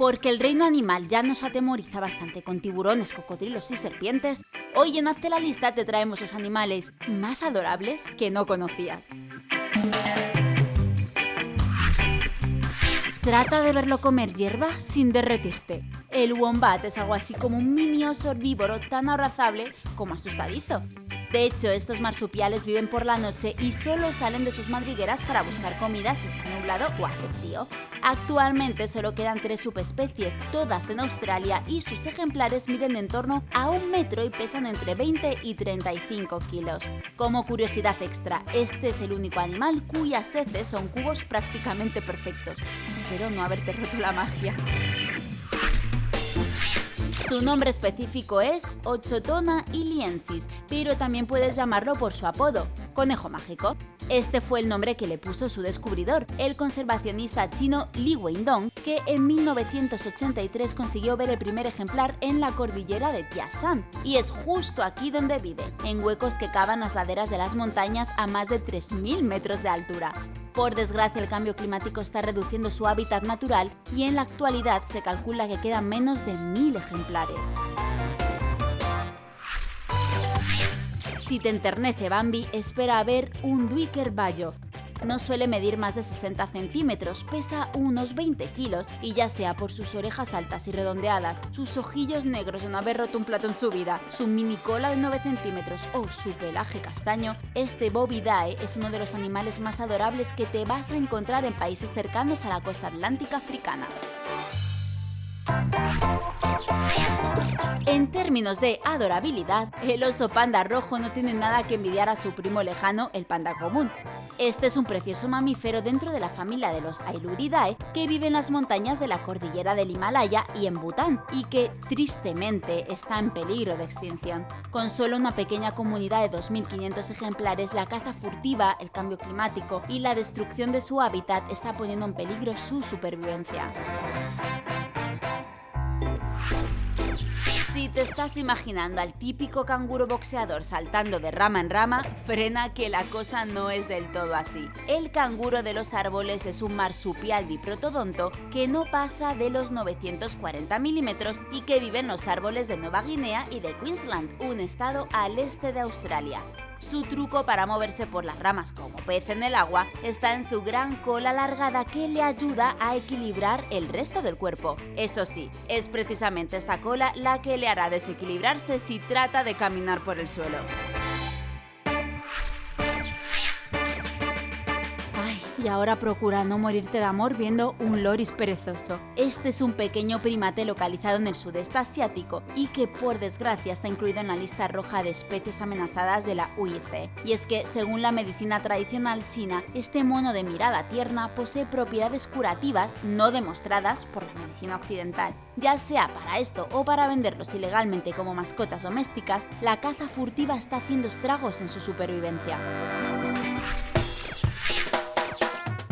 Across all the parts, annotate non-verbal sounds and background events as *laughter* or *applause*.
Porque el reino animal ya nos atemoriza bastante con tiburones, cocodrilos y serpientes, hoy en Hazte la lista te traemos los animales más adorables que no conocías. Trata de verlo comer hierba sin derretirte. El wombat es algo así como un mini oso herbívoro tan abrazable como asustadizo. De hecho, estos marsupiales viven por la noche y solo salen de sus madrigueras para buscar comida si está nublado o hace frío. Actualmente solo quedan tres subespecies, todas en Australia, y sus ejemplares miden en torno a un metro y pesan entre 20 y 35 kilos. Como curiosidad extra, este es el único animal cuyas heces son cubos prácticamente perfectos. Espero no haberte roto la magia. Su nombre específico es Ochotona iliensis, pero también puedes llamarlo por su apodo, conejo mágico. Este fue el nombre que le puso su descubridor, el conservacionista chino Li Weidong, que en 1983 consiguió ver el primer ejemplar en la cordillera de Tiashan, y es justo aquí donde vive, en huecos que cavan las laderas de las montañas a más de 3.000 metros de altura. Por desgracia, el cambio climático está reduciendo su hábitat natural y en la actualidad se calcula que quedan menos de 1.000 ejemplares. Si te enternece Bambi, espera a ver un Duiker Bayo, no suele medir más de 60 centímetros, pesa unos 20 kilos y ya sea por sus orejas altas y redondeadas, sus ojillos negros de no haber roto un plato en su vida, su mini cola de 9 centímetros o su pelaje castaño, este Bovidae es uno de los animales más adorables que te vas a encontrar en países cercanos a la costa atlántica africana. En términos de adorabilidad, el oso panda rojo no tiene nada que envidiar a su primo lejano, el panda común. Este es un precioso mamífero dentro de la familia de los Ailuridae que vive en las montañas de la cordillera del Himalaya y en Bután, y que, tristemente, está en peligro de extinción. Con solo una pequeña comunidad de 2.500 ejemplares, la caza furtiva, el cambio climático y la destrucción de su hábitat está poniendo en peligro su supervivencia. Si te estás imaginando al típico canguro boxeador saltando de rama en rama, frena que la cosa no es del todo así. El canguro de los árboles es un marsupial diprotodonto que no pasa de los 940 milímetros y que vive en los árboles de Nueva Guinea y de Queensland, un estado al este de Australia. Su truco para moverse por las ramas como pez en el agua está en su gran cola alargada que le ayuda a equilibrar el resto del cuerpo. Eso sí, es precisamente esta cola la que le hará desequilibrarse si trata de caminar por el suelo. Y ahora procura no morirte de amor viendo un loris perezoso. Este es un pequeño primate localizado en el sudeste asiático y que por desgracia está incluido en la lista roja de especies amenazadas de la UIC. Y es que, según la medicina tradicional china, este mono de mirada tierna posee propiedades curativas no demostradas por la medicina occidental. Ya sea para esto o para venderlos ilegalmente como mascotas domésticas, la caza furtiva está haciendo estragos en su supervivencia.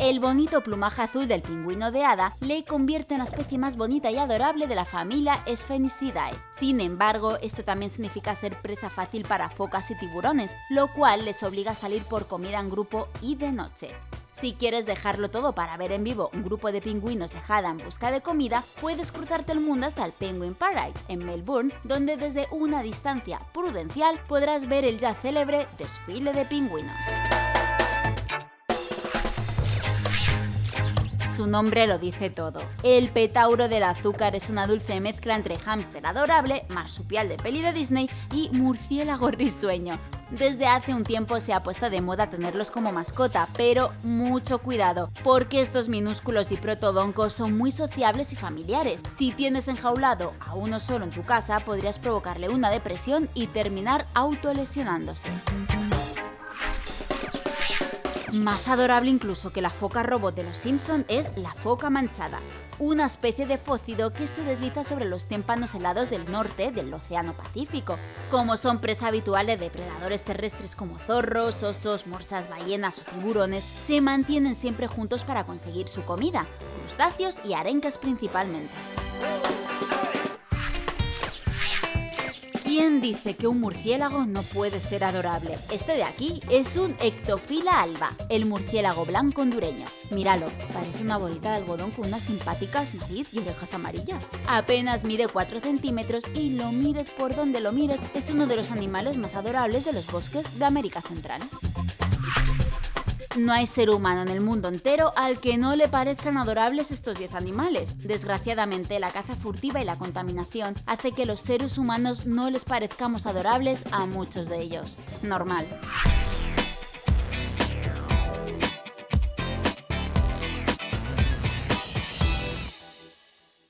El bonito plumaje azul del pingüino de hada le convierte en la especie más bonita y adorable de la familia Sphenicidae. Sin embargo, esto también significa ser presa fácil para focas y tiburones, lo cual les obliga a salir por comida en grupo y de noche. Si quieres dejarlo todo para ver en vivo un grupo de pingüinos de hada en busca de comida, puedes cruzarte el mundo hasta el Penguin Parade, en Melbourne, donde desde una distancia prudencial podrás ver el ya célebre desfile de pingüinos. Su nombre lo dice todo. El petauro del azúcar es una dulce mezcla entre hámster adorable, marsupial de peli de Disney y murciélago *laughs* risueño. Desde hace un tiempo se ha puesto de moda tenerlos como mascota, pero mucho cuidado, porque estos minúsculos y protodoncos son muy sociables y familiares. Si tienes enjaulado a uno solo en tu casa, podrías provocarle una depresión y terminar autolesionándose. Más adorable incluso que la foca robot de los Simpson es la foca manchada, una especie de fócido que se desliza sobre los témpanos helados del norte del Océano Pacífico. Como son presa habitual de depredadores terrestres como zorros, osos, morsas, ballenas o tiburones, se mantienen siempre juntos para conseguir su comida, crustáceos y arencas principalmente. ¿Quién dice que un murciélago no puede ser adorable? Este de aquí es un Ectofila alba, el murciélago blanco hondureño. Míralo, parece una bolita de algodón con unas simpáticas nariz y orejas amarillas. Apenas mide 4 centímetros y lo mires por donde lo mires, es uno de los animales más adorables de los bosques de América Central. No hay ser humano en el mundo entero al que no le parezcan adorables estos 10 animales. Desgraciadamente, la caza furtiva y la contaminación hace que los seres humanos no les parezcamos adorables a muchos de ellos. Normal.